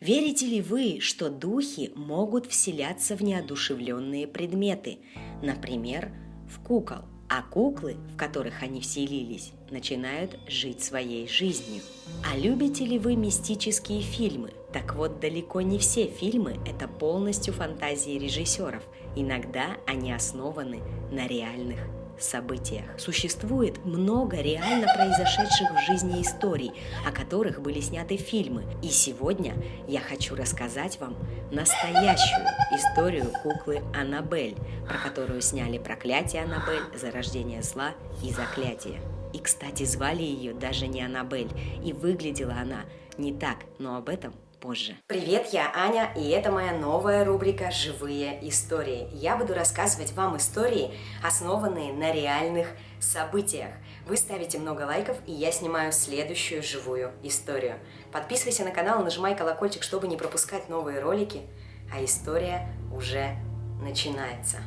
Верите ли вы, что духи могут вселяться в неодушевленные предметы, например, в кукол, а куклы, в которых они вселились, начинают жить своей жизнью? А любите ли вы мистические фильмы? Так вот, далеко не все фильмы – это полностью фантазии режиссеров. Иногда они основаны на реальных событиях. Существует много реально произошедших в жизни историй, о которых были сняты фильмы. И сегодня я хочу рассказать вам настоящую историю куклы Аннабель, про которую сняли «Проклятие Аннабель», «Зарождение зла» и «Заклятие». И, кстати, звали ее даже не Аннабель, и выглядела она не так, но об этом позже. Привет, я Аня, и это моя новая рубрика «Живые истории». Я буду рассказывать вам истории, основанные на реальных событиях. Вы ставите много лайков, и я снимаю следующую живую историю. Подписывайся на канал, нажимай колокольчик, чтобы не пропускать новые ролики, а история уже начинается.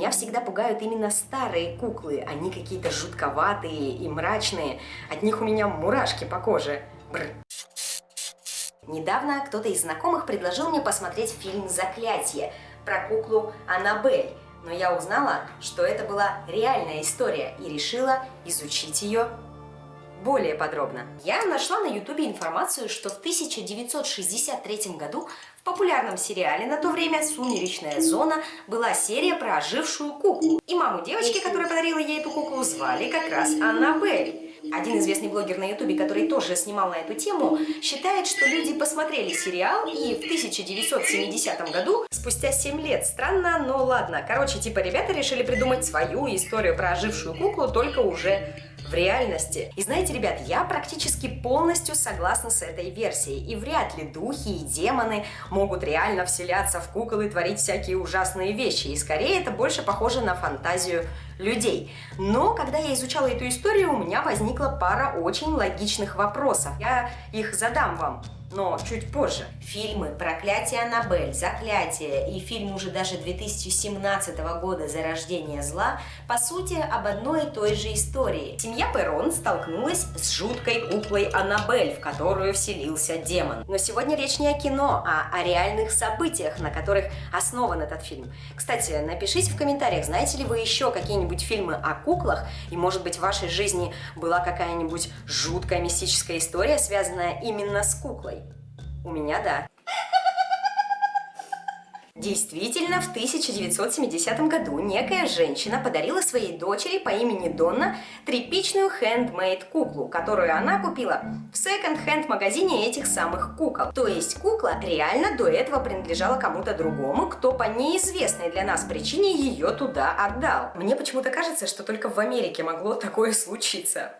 Меня всегда пугают именно старые куклы. Они какие-то жутковатые и мрачные. От них у меня мурашки по коже. Бррр. Недавно кто-то из знакомых предложил мне посмотреть фильм «Заклятие» про куклу Аннабель. Но я узнала, что это была реальная история и решила изучить ее более подробно. Я нашла на ютубе информацию, что в 1963 году в популярном сериале на то время «Сумеречная зона» была серия про ожившую куклу. И маму девочки, которая подарила ей эту куклу, звали как раз Аннабель. Один известный блогер на ютубе, который тоже снимал на эту тему, считает, что люди посмотрели сериал и в 1970 году, спустя 7 лет, странно, но ладно, короче, типа ребята решили придумать свою историю про ожившую куклу, только уже в реальности. И знаете, ребят, я практически полностью согласна с этой версией. И вряд ли духи и демоны могут реально вселяться в кукол и творить всякие ужасные вещи. И скорее это больше похоже на фантазию людей. Но когда я изучала эту историю, у меня возникла пара очень логичных вопросов. Я их задам вам но чуть позже. Фильмы «Проклятие Аннабель», «Заклятие» и фильм уже даже 2017 года «Зарождение зла» по сути об одной и той же истории. Семья Перрон столкнулась с жуткой куклой Аннабель, в которую вселился демон. Но сегодня речь не о кино, а о реальных событиях, на которых основан этот фильм. Кстати, напишите в комментариях, знаете ли вы еще какие-нибудь фильмы о куклах, и может быть в вашей жизни была какая-нибудь жуткая мистическая история, связанная именно с куклой. У меня да. Действительно, в 1970 году некая женщина подарила своей дочери по имени Донна тряпичную хендмейд куклу, которую она купила в секонд-хенд магазине этих самых кукол. То есть кукла реально до этого принадлежала кому-то другому, кто по неизвестной для нас причине ее туда отдал. Мне почему-то кажется, что только в Америке могло такое случиться.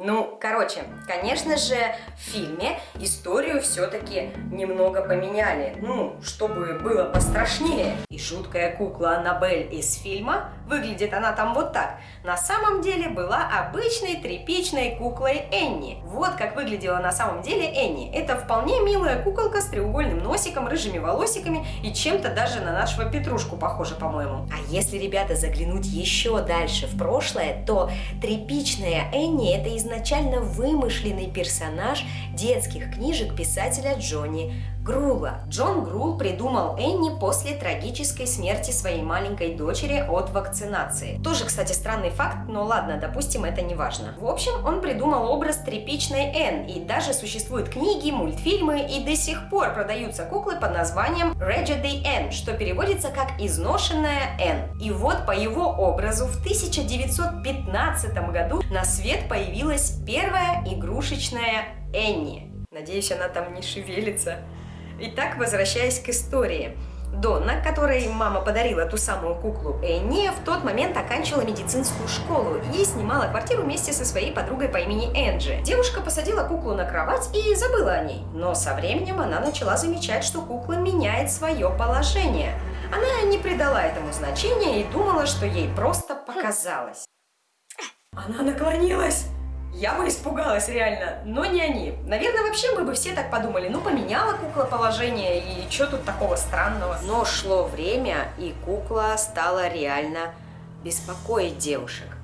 Ну, короче, конечно же, в фильме историю все-таки немного поменяли. Ну, чтобы было пострашнее. И жуткая кукла Аннабель из фильма, выглядит она там вот так, на самом деле была обычной тряпичной куклой Энни. Вот как выглядела на самом деле Энни. Это вполне милая куколка с треугольным носиком, рыжими волосиками и чем-то даже на нашего Петрушку похоже, по-моему. А если, ребята, заглянуть еще дальше в прошлое, то тряпичная Энни это из изначально вымышленный персонаж детских книжек писателя Джонни Грула. Джон Грул придумал Энни после трагической смерти своей маленькой дочери от вакцинации. Тоже, кстати, странный факт, но ладно, допустим, это не важно. В общем, он придумал образ тряпичной Энн, и даже существуют книги, мультфильмы, и до сих пор продаются куклы под названием Raggedy Энн, что переводится как «изношенная Энн». И вот по его образу в 1915 году на свет появилась первая игрушечная Энни. Надеюсь, она там не шевелится. Итак, возвращаясь к истории. Донна, которой мама подарила ту самую куклу Энни, в тот момент оканчивала медицинскую школу и снимала квартиру вместе со своей подругой по имени Энджи. Девушка посадила куклу на кровать и забыла о ней, но со временем она начала замечать, что кукла меняет свое положение. Она не придала этому значения и думала, что ей просто показалось. Она наклонилась! Я бы испугалась реально, но не они. Наверное, вообще мы бы все так подумали. Ну, поменяла кукла положение, и что тут такого странного? Но шло время, и кукла стала реально беспокоить девушек.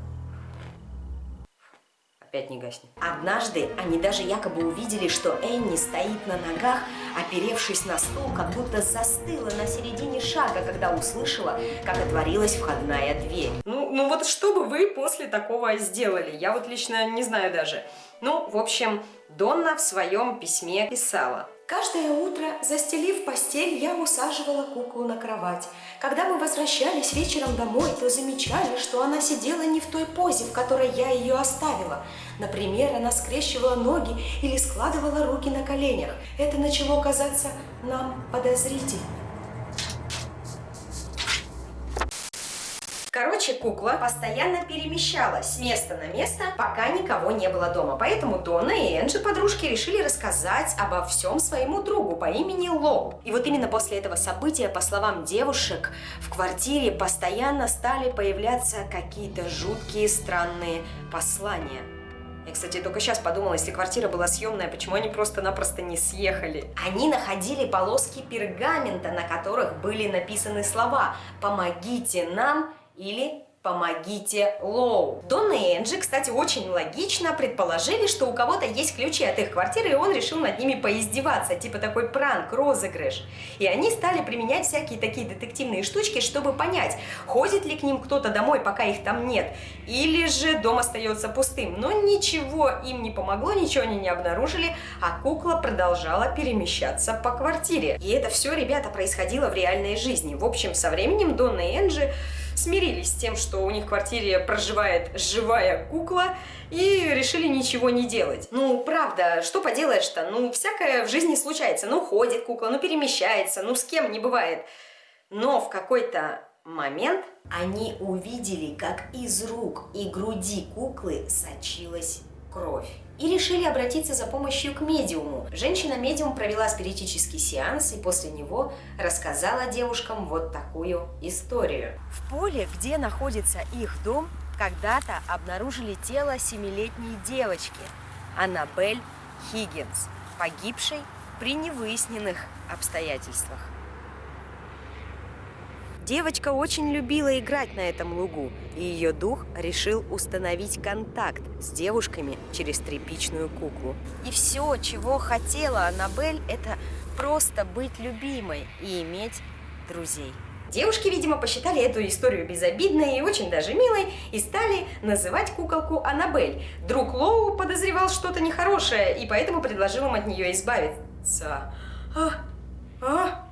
Опять не гаснет. Однажды они даже якобы увидели, что Энни стоит на ногах, оперевшись на стул, как будто застыла на середине шага, когда услышала, как отворилась входная дверь. Ну, ну вот что бы вы после такого сделали? Я вот лично не знаю даже. Ну, в общем, Донна в своем письме писала. Каждое утро, застелив постель, я усаживала куклу на кровать. Когда мы возвращались вечером домой, то замечали, что она сидела не в той позе, в которой я ее оставила. Например, она скрещивала ноги или складывала руки на коленях. Это начало казаться нам подозрительным. Короче, кукла постоянно перемещалась с места на место, пока никого не было дома. Поэтому Дона и Энджи, подружки, решили рассказать обо всем своему другу по имени Лоу. И вот именно после этого события, по словам девушек, в квартире постоянно стали появляться какие-то жуткие странные послания. Я, кстати, только сейчас подумала, если квартира была съемная, почему они просто-напросто не съехали? Они находили полоски пергамента, на которых были написаны слова «Помогите нам» или «Помогите Лоу». Донна и Энджи, кстати, очень логично предположили, что у кого-то есть ключи от их квартиры, и он решил над ними поиздеваться, типа такой пранк, розыгрыш. И они стали применять всякие такие детективные штучки, чтобы понять, ходит ли к ним кто-то домой, пока их там нет, или же дом остается пустым. Но ничего им не помогло, ничего они не обнаружили, а кукла продолжала перемещаться по квартире. И это все, ребята, происходило в реальной жизни. В общем, со временем Донна и Энджи смирились с тем, что у них в квартире проживает живая кукла, и решили ничего не делать. Ну, правда, что поделаешь-то? Ну, всякое в жизни случается. Ну, ходит кукла, ну, перемещается, ну, с кем не бывает. Но в какой-то момент они увидели, как из рук и груди куклы сочилась кровь и решили обратиться за помощью к медиуму. Женщина-медиум провела спиритический сеанс и после него рассказала девушкам вот такую историю. В поле, где находится их дом, когда-то обнаружили тело семилетней девочки Аннабель Хиггинс, погибшей при невыясненных обстоятельствах. Девочка очень любила играть на этом лугу, и ее дух решил установить контакт с девушками через тряпичную куклу. И все, чего хотела Аннабель, это просто быть любимой и иметь друзей. Девушки, видимо, посчитали эту историю безобидной и очень даже милой и стали называть куколку Аннабель. Друг Лоу подозревал что-то нехорошее и поэтому предложил им от нее избавиться. А, а,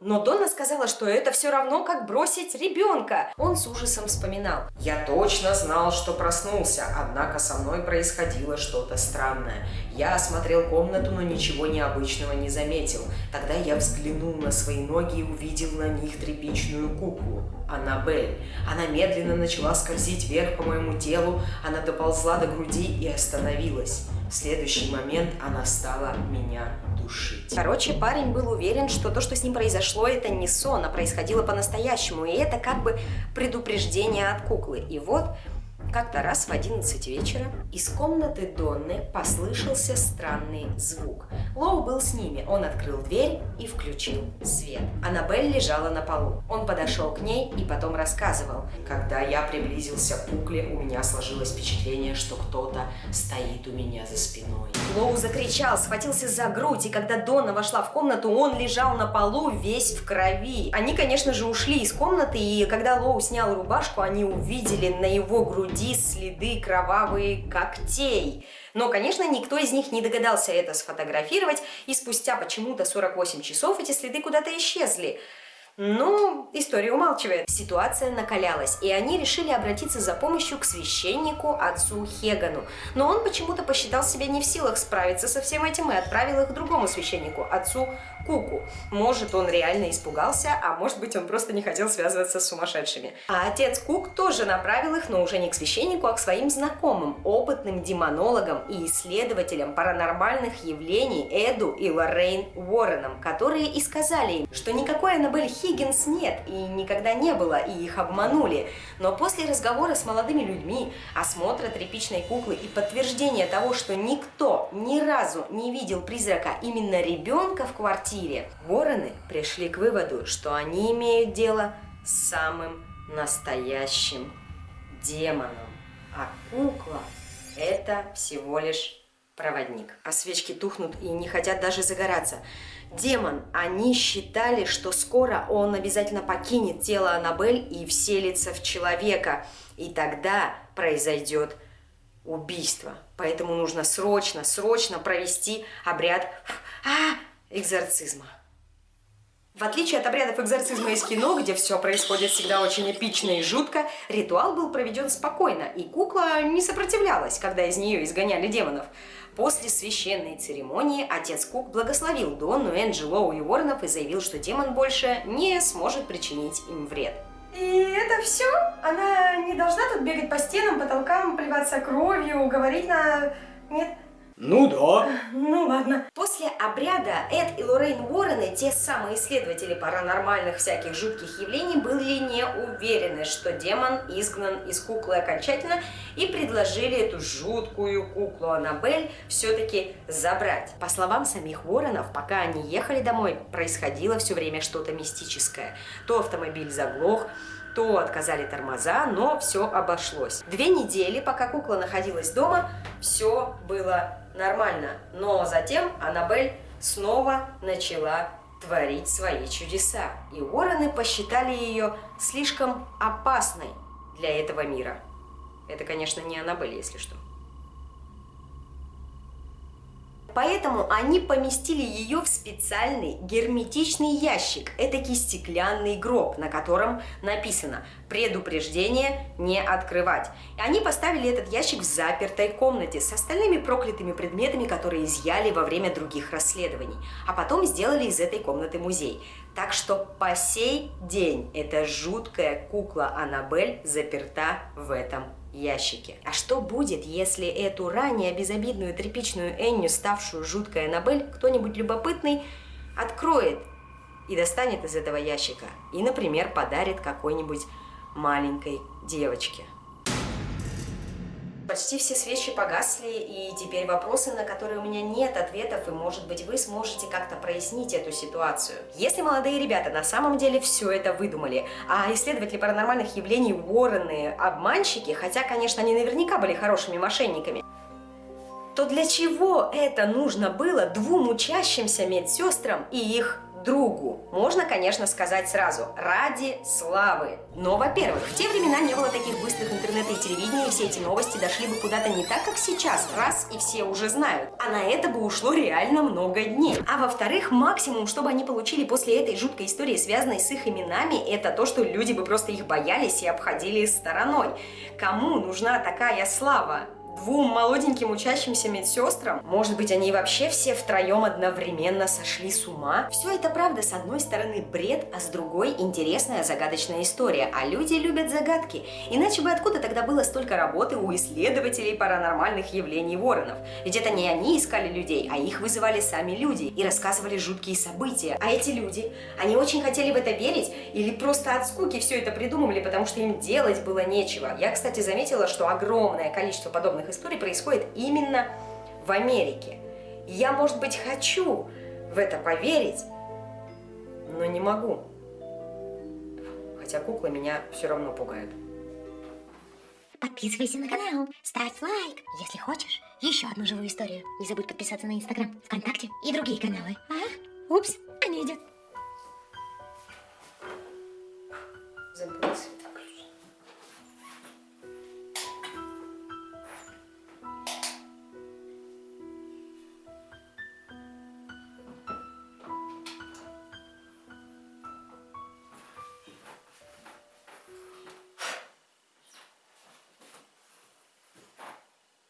но Донна сказала, что это все равно, как бросить ребенка. Он с ужасом вспоминал. Я точно знал, что проснулся, однако со мной происходило что-то странное. Я осмотрел комнату, но ничего необычного не заметил. Тогда я взглянул на свои ноги и увидел на них тряпичную куклу. Аннабель. Она медленно начала скользить вверх по моему телу, она доползла до груди и остановилась. В следующий момент она стала меня душить. Короче, парень был уверен, что то, что с ним произошло, это не сон, а происходило по-настоящему. И это как бы предупреждение от куклы. И вот как-то раз в 11 вечера из комнаты Донны послышался странный звук. Лоу был с ними. Он открыл дверь и включил свет. Аннабель лежала на полу. Он подошел к ней и потом рассказывал. Когда я приблизился к кукле, у меня сложилось впечатление, что кто-то стоит у меня за спиной. Лоу закричал, схватился за грудь, и когда Донна вошла в комнату, он лежал на полу весь в крови. Они, конечно же, ушли из комнаты, и когда Лоу снял рубашку, они увидели на его груди груди следы кровавые когтей. Но, конечно, никто из них не догадался это сфотографировать, и спустя почему-то 48 часов эти следы куда-то исчезли. Но история умалчивает. Ситуация накалялась, и они решили обратиться за помощью к священнику отцу Хегану. Но он почему-то посчитал себя не в силах справиться со всем этим и отправил их к другому священнику, отцу Куку. Может, он реально испугался, а может быть, он просто не хотел связываться с сумасшедшими. А отец Кук тоже направил их, но уже не к священнику, а к своим знакомым, опытным демонологам и исследователям паранормальных явлений Эду и Лоррейн Уорреном, которые и сказали им, что никакой Аннабель Хиггинс нет и никогда не было, и их обманули. Но после разговора с молодыми людьми, осмотра тряпичной куклы и подтверждения того, что никто ни разу не видел призрака именно ребенка в квартире. Вороны пришли к выводу, что они имеют дело с самым настоящим демоном. А кукла Это всего лишь проводник. А свечки тухнут и не хотят даже загораться. Демон, они считали, что скоро он обязательно покинет тело Аннабель и вселится в человека. И тогда произойдет убийство. Поэтому нужно срочно, срочно провести обряд а, экзорцизма. В отличие от обрядов экзорцизма из кино, где все происходит всегда очень эпично и жутко, ритуал был проведен спокойно, и кукла не сопротивлялась, когда из нее изгоняли демонов. После священной церемонии отец Кук благословил Донну, Энджелоу и Уорренов и заявил, что демон больше не сможет причинить им вред. И это все? Она не должна тут бегать по стенам, потолкам, плеваться кровью, говорить на... Нет? Ну да. Ну ладно. После обряда Эд и Лоррейн Уоррены, те самые исследователи паранормальных всяких жутких явлений, были не уверены, что демон изгнан из куклы окончательно и предложили эту жуткую куклу Аннабель все-таки забрать. По словам самих Уорренов, пока они ехали домой, происходило все время что-то мистическое. То автомобиль заглох, то отказали тормоза, но все обошлось. Две недели, пока кукла находилась дома, все было нормально. Но затем Аннабель снова начала творить свои чудеса. И Уоррены посчитали ее слишком опасной для этого мира. Это, конечно, не Аннабель, если что. Поэтому они поместили ее в специальный герметичный ящик, этакий стеклянный гроб, на котором написано «Предупреждение не открывать». И они поставили этот ящик в запертой комнате с остальными проклятыми предметами, которые изъяли во время других расследований, а потом сделали из этой комнаты музей. Так что по сей день эта жуткая кукла Аннабель заперта в этом ящике. А что будет, если эту ранее безобидную тряпичную Энню, ставшую жуткой Аннабель, кто-нибудь любопытный откроет и достанет из этого ящика и, например, подарит какой-нибудь маленькой девочке? Почти все свечи погасли, и теперь вопросы, на которые у меня нет ответов, и, может быть, вы сможете как-то прояснить эту ситуацию. Если молодые ребята на самом деле все это выдумали, а исследователи паранормальных явлений Уоррены обманщики, хотя, конечно, они наверняка были хорошими мошенниками, то для чего это нужно было двум учащимся медсестрам и их другу. Можно, конечно, сказать сразу, ради славы. Но, во-первых, в те времена не было таких быстрых интернета и телевидения, и все эти новости дошли бы куда-то не так, как сейчас, раз и все уже знают. А на это бы ушло реально много дней. А во-вторых, максимум, чтобы они получили после этой жуткой истории, связанной с их именами, это то, что люди бы просто их боялись и обходили стороной. Кому нужна такая слава? Двум молоденьким учащимся медсестрам? Может быть, они вообще все втроем одновременно сошли с ума? Все это правда, с одной стороны бред, а с другой интересная загадочная история. А люди любят загадки. Иначе бы откуда тогда было столько работы у исследователей паранормальных явлений воронов? Ведь это не они искали людей, а их вызывали сами люди и рассказывали жуткие события. А эти люди, они очень хотели в это верить или просто от скуки все это придумывали, потому что им делать было нечего. Я, кстати, заметила, что огромное количество подобных историй происходит именно в Америке. Я, может быть, хочу в это поверить, но не могу. Хотя куклы меня все равно пугают. Подписывайся на канал, ставь лайк, если хочешь еще одну живую историю. Не забудь подписаться на Инстаграм, ВКонтакте и другие каналы. А? Упс.